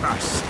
first.